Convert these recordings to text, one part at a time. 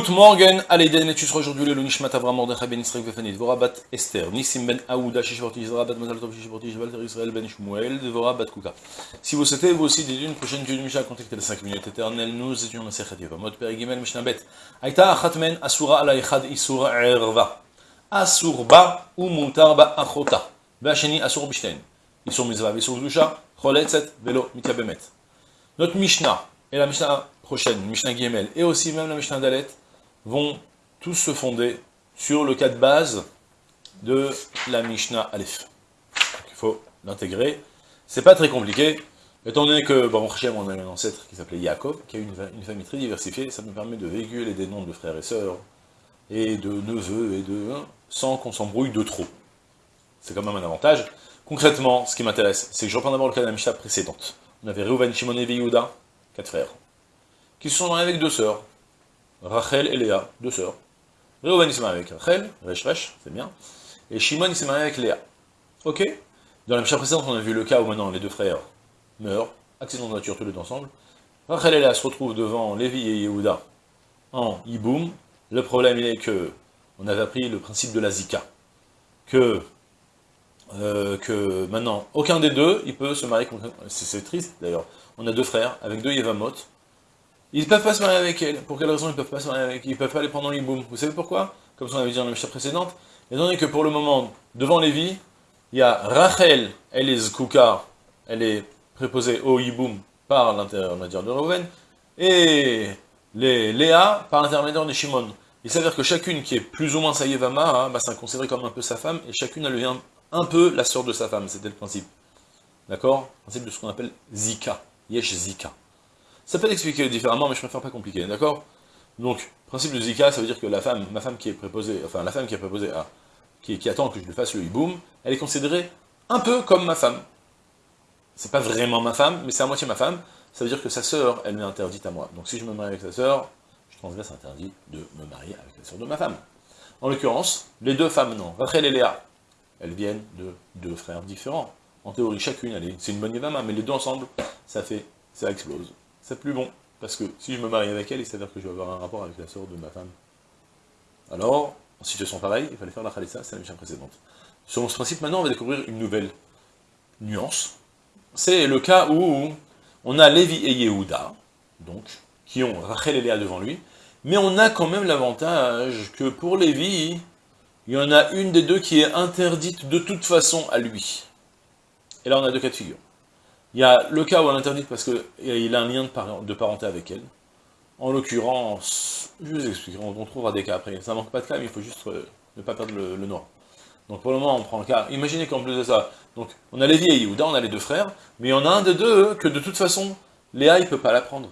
Gut Morgen, Aleiden, et tu seras aujourd'hui le Nishmat Avram Mordechai ben Israël Vefanit, Vorabat Esther, Nissim ben Aouda, Shishiporti, Zrabat Mazal Tov, Shishiporti, Valter Israël ben Shmuel, Vorabat Kuka. Si vous souhaitez, vous aussi, dédier une prochaine Dieu Misha, contactez les 5 minutes éternelles, nous étions dans Sechet Yevamot, Perigimel, Mishnah Bet. Aïta Achatmen, Asura ala Echad, Isura Erva. Asur ba, ou Mutar ba Achota. Vacheni Asur Bishten. Isur Mizva, Isur Dusha, Choletzet, Velo, Mityabemet. Notre Mishnah, et la Mishnah prochaine, Mishnah Giemel, et aussi même la Mishnah Dalet, vont tous se fonder sur le cas de base de la Mishnah Aleph. il faut l'intégrer. C'est pas très compliqué, étant donné que, bon, on a un ancêtre qui s'appelait Yaakov, qui a une, une, famille très diversifiée, ça nous permet de véhiculer des noms de frères et sœurs, et de neveux, et de... sans qu'on s'embrouille de trop. C'est quand même un avantage. Concrètement, ce qui m'intéresse, c'est que je reprends d'abord le cas de la Mishnah précédente. On avait Reuven, Shimon et Yehuda, quatre frères, qui se sont mariés avec deux sœurs, Rachel et Léa, deux sœurs. Reuven il s'est marié avec Rachel, Resh c'est bien. Et Shimon il s'est marié avec Léa. Ok Dans la précédente, on a vu le cas où maintenant les deux frères meurent, accident de nature tous les deux ensemble. Rachel et Léa se retrouvent devant Lévi et Yehuda en Iboum. Le problème il est que on avait appris le principe de la Zika. Que, euh, que maintenant, aucun des deux, il peut se marier, c'est triste d'ailleurs. On a deux frères, avec deux Yevamot, ils peuvent pas se marier avec elle. Pour quelle raison ils peuvent pas se marier avec elle Ils peuvent pas les prendre dans l'Iboum. Vous savez pourquoi? Comme on avait dit dans la Mishnah précédente, étant donné que pour le moment, devant Lévi, il y a Rachel, elle est Zkouka, elle est préposée au Iboum par l'intermédiaire de Reuven, et les Léa par l'intermédiaire de Shimon. Il s'avère que chacune qui est plus ou moins sa Yevama, hein, bah, c'est considéré comme un peu sa femme, et chacune elle devient un peu la sœur de sa femme, c'était le principe. D'accord? Le principe de ce qu'on appelle Zika, Yesh Zika. Ça peut l'expliquer différemment, mais je préfère pas compliquer, d'accord? Donc, principe de Zika, ça veut dire que la femme, ma femme qui est préposée, enfin la femme qui est préposée à, qui, attend que je lui fasse le hiboum, elle est considérée un peu comme ma femme. C'est pas vraiment ma femme, mais c'est à moitié ma femme, ça veut dire que sa sœur, elle m'est interdite à moi. Donc si je me marie avec sa sœur, je transgresse interdit de me marier avec la sœur de ma femme. En l'occurrence, les deux femmes, non. Rachel et Léa, elles viennent de deux frères différents. En théorie, chacune, c'est une bonne yévama, mais les deux ensemble, ça fait, ça explose c'est plus bon. Parce que si je me marie avec elle, s'avère que je vais avoir un rapport avec la sœur de ma femme. Alors, en situation pareille, il fallait faire la khalissa, c'est la mission précédente. Selon ce principe, maintenant, on va découvrir une nouvelle nuance. C'est le cas où on a Lévi et Yehuda, donc, qui ont Rachel et Léa devant lui, mais on a quand même l'avantage que pour Lévi, il y en a une des deux qui est interdite de toute façon à lui. Et là, on a deux cas de figure. Il y a le cas où elle interdite parce qu'il a un lien de, parenté avec elle. En l'occurrence, je vous explique, on, trouvera des cas après. Ça manque pas de cas, mais il faut juste euh, ne pas perdre le, noir. Donc pour le moment, on prend le cas. Imaginez qu'en plus de ça, donc on a Lévi et Yehuda, on a les deux frères, mais en a un des deux que de toute façon, Léa, il peut pas la prendre.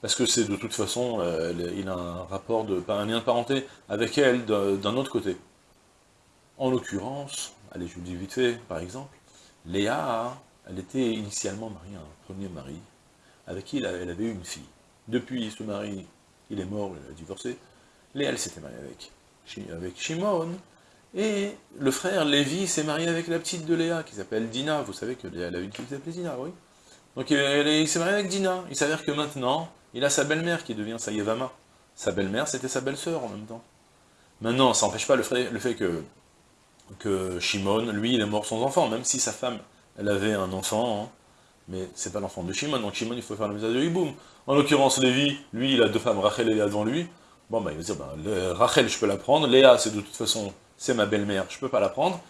Parce que c'est de toute façon, euh, il a un rapport, de, un lien de parenté avec elle d'un autre côté. En l'occurrence, allez, je vous dis vite fait, par exemple, Léa elle était initialement mariée à un premier mari, avec qui elle avait eu une fille. Depuis ce mari, il est mort, elle a divorcé. Léa, elle s'était mariée avec, avec Shimon, et le frère Lévi s'est marié avec la petite de Léa, qui s'appelle Dina. Vous savez que Léa a une fille qui s'appelle Dina, oui. Donc il s'est marié avec Dina. Il s'avère que maintenant, il a sa belle-mère qui devient sa Yevama. Sa belle-mère, c'était sa belle-sœur en même temps. Maintenant, ça n'empêche pas le fait, le fait que, que Shimon, lui, il est mort sans enfant, même si sa femme elle avait un enfant, hein, mais c'est pas l'enfant de Shimon, donc Shimon, il faut faire la misère de Hiboum. En l'occurrence, Lévi, lui, il a deux femmes, Rachel et Léa devant lui, bon, bah, il va dire, bah, Rachel, je peux la prendre, Léa, c'est de toute façon, c'est ma belle-mère, je peux pas la prendre,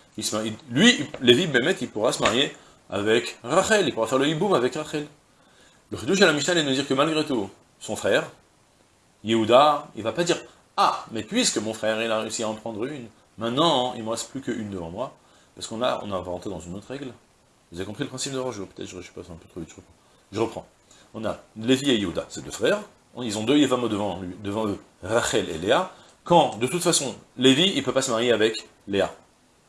lui, Lévi, Bémet, il pourra se marier avec Rachel, il pourra faire le Hiboum avec Rachel. Le Khidouche à la Mishnah, il nous dire que malgré tout, son frère, Yehuda, il va pas dire, ah, mais puisque mon frère, il a réussi à en prendre une, maintenant, il me reste plus qu'une devant moi, parce qu'on a, on a inventé dans une autre règle, vous avez compris le principe de Rojo Peut-être je, je passe un peu trop vite, je reprends. On a Lévi et Yehuda, c'est deux frères, ils ont deux Yevamo devant, devant eux, Rachel et Léa, quand, de toute façon, Lévi, il ne peut pas se marier avec Léa.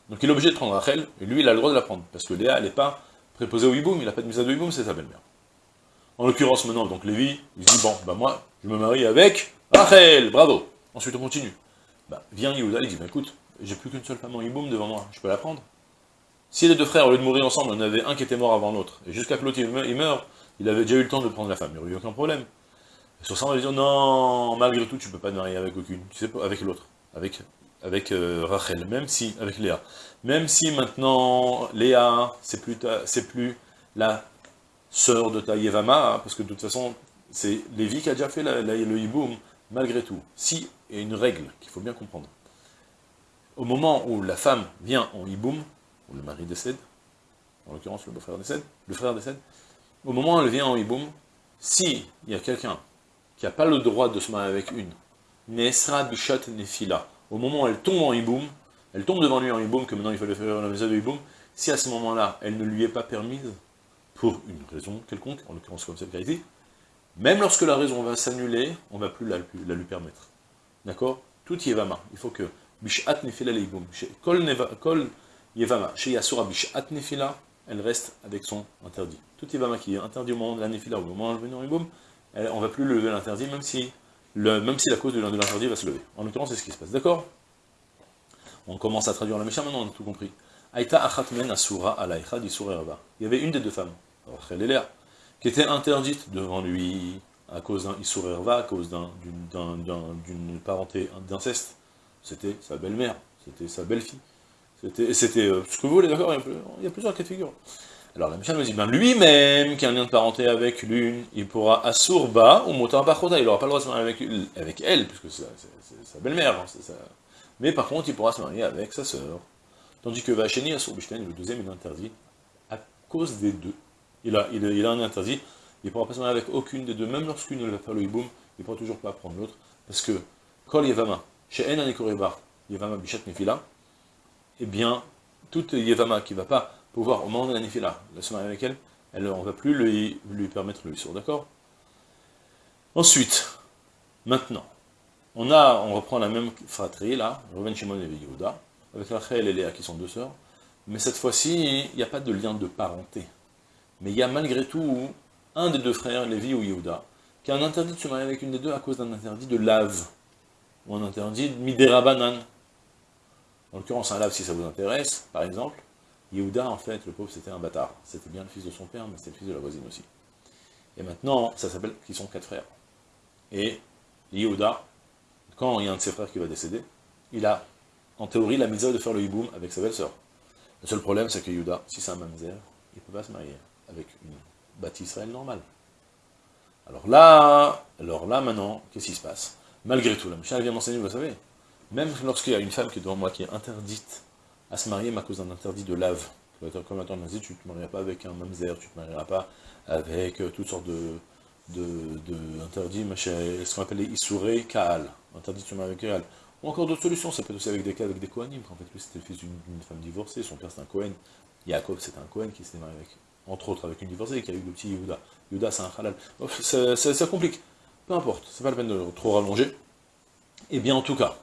Donc il est obligé de prendre Rachel, et lui, il a le droit de la prendre, parce que Léa, elle n'est pas préposée au Hiboum, il n'a pas de mise à de Hiboum, c'est sa belle-mère. En l'occurrence, maintenant, donc Lévi, il dit, bon, bah moi, je me marie avec Rachel, bravo. Ensuite, on continue. Bah, vient Yehuda, il dit, bah écoute, j'ai plus qu'une seule femme en Hiboum devant moi, je peux la prendre si les deux frères, au lieu de mourir ensemble, en avait un qui était mort avant l'autre, et jusqu'à que l'autre il meurt, il avait déjà eu le temps de prendre la femme, il n'y aurait eu aucun problème. sur ça, on va dire, non, malgré tout, tu peux pas te marier avec aucune, tu sais pas, avec l'autre, avec, euh, Rachel, même si, avec Léa. Même si maintenant, Léa, c'est plus, plus la sœur de ta Yevama, parce que de toute façon, c'est Lévi qui a déjà fait le hiboum, malgré tout. Si, il y a une règle qu'il faut bien comprendre. Au moment où la femme vient en hiboum, le mari décède, en l'occurrence le beau-frère décède, le frère décède, au moment où elle vient en hiboum, si il y a quelqu'un qui n'a pas le droit de se marier avec une, Nesra Bishat Nefila, au moment où elle tombe en hiboum, elle tombe devant lui en hiboum, que maintenant il fallait faire la maison de hiboum, si à ce moment-là, elle ne lui est pas permise, pour une raison quelconque, en l'occurrence comme celle qui même lorsque la raison va s'annuler, on ne va plus la, lui permettre. D'accord? Tout Yevama. Il faut que Bishat Nefila. Kol Yevama. Chez Yasura Bishat Nefila, elle reste avec son interdit. Tout Yevama qui est interdit au moment de la Nefila, au moment de venir Leiboum, on ne va plus lever l'interdit, même si, la cause de l'interdit va se lever. En l'occurrence, c'est ce qui se passe. D'accord? On commence à traduire la Mishnah, maintenant on a tout compris. Aïta Achatmen Asura Alaïcha Il y avait une des deux femmes, qui était interdite devant lui à cause d'un Isurerva, à cause d'une parenté d'inceste. C'était sa belle-mère, c'était sa belle-fille. C'était euh, ce que vous voulez, d'accord il, y a plusieurs cas de figure. Alors la Mishnah nous dit, ben lui-même, qui a un lien de parenté avec l'une, il pourra Asurba ou Motar Bachota, il n'aura pas le droit de se marier avec, avec elle, puisque c'est sa belle-mère. Hein, Mais par contre, il pourra se marier avec sa sœur. Tandis que Vacheni Asurbishten, le deuxième, il est interdit à cause des deux. Il a, il, a un interdit, il ne pourra pas se marier avec aucune des deux, même lorsqu'une va faire le hiboum, il ne pourra toujours pas prendre l'autre, parce que, Kol Yevama, chez En Anikorebar, Yevama Bishat Nefila, eh bien, toute Yevama qui ne va pas pouvoir, au moment de la Nefila, se marier avec elle, elle on ne va plus lui, permettre le sur d'accord? Ensuite, maintenant, on, a, on reprend la même fratrie, là, Reuven Shimon et Yehuda, avec Rachel et Léa qui sont deux sœurs, mais cette fois-ci, il n'y a pas de lien de parenté. Mais il y a malgré tout un des deux frères, Lévi ou Yehuda, qui a un interdit de se marier avec une des deux à cause d'un interdit de lave, ou un interdit de midera En l'occurrence, un lave, si ça vous intéresse, par exemple, Yehuda, en fait, le pauvre, c'était un bâtard. C'était bien le fils de son père, mais c'était le fils de la voisine aussi. Et maintenant, ça s'appelle qu'ils sont quatre frères. Et Yehuda, quand il y a un de ses frères qui va décéder, il a en théorie, la mitzvah de faire le hiboum avec sa belle-sœur. Le seul problème, c'est que Yuda, si c'est un mamzer, il ne peut pas se marier avec une bâtisse Israël normale. Alors là, alors là maintenant, qu'est-ce qui se passe? Malgré tout, la Mishnah vient m'enseigner, vous savez, même lorsqu'il y a une femme qui est devant moi qui est interdite à se marier à cause d'un interdit de lave, comme attends, dit, tu ne te marieras pas avec un mamzer, tu ne te marieras pas avec euh, toutes sortes de, de, de ce qu'on appelle les isouré kaal, interdit de se marier avec kaal. Ou encore d'autres solutions, ça peut être aussi avec des cas avec des Kohanim, en fait lui c'était le fils d'une femme divorcée, son père c'était un Kohen, Yaakov c'était un Kohen qui s'est marié avec, entre autres avec une divorcée, qui a eu le petit Yehuda. Yehuda c'est un halal. Ça, ça, complique, peu importe, c'est pas la peine de trop rallonger. Et eh bien en tout cas,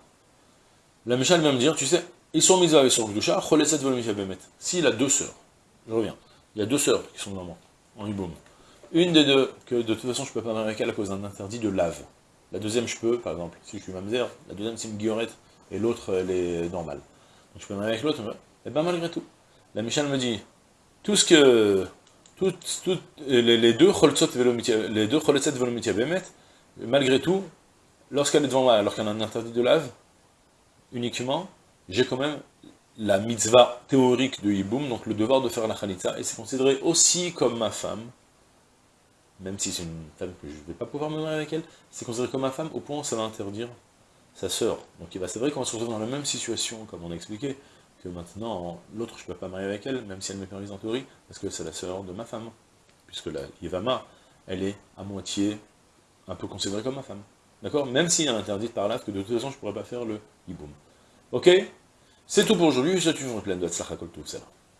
la Michal va me dire, tu sais, ils sont mis avec son Gdusha, Choleset Bemet. S'il a deux sœurs, je reviens, il y a deux sœurs qui sont maman, en Iboum. Une des deux, que de toute façon je peux pas marier avec elle à cause d'un interdit de lave. La deuxième, je peux, par exemple, si je suis mamzer, la deuxième, c'est une guillorette, et l'autre, elle est normale. Donc je peux marier avec l'autre, et eh bien malgré tout. La Michel me dit, tout ce que, tout, tout, les, deux les deux malgré tout, lorsqu'elle est devant moi, alors qu'elle a un interdit de lave, uniquement, j'ai quand même la mitzvah théorique de Yiboum, donc le devoir de faire la khalitza, et c'est considéré aussi comme ma femme, même si c'est une femme que je ne vais pas pouvoir me marier avec elle, c'est considéré comme ma femme au point où ça va interdire sa sœur. Donc c'est vrai qu'on va se retrouver dans la même situation, comme on a expliqué, que maintenant, l'autre je ne peux pas marier avec elle, même si elle me permise en théorie, parce que c'est la sœur de ma femme. Puisque la Yevama, elle est à moitié un peu considérée comme ma femme. D'accord? Même s'il un interdit par là, que de toute façon je ne pourrais pas faire le hiboum. Ok? C'est tout pour aujourd'hui, je suis toujours plein de Tzlachakol tout ça.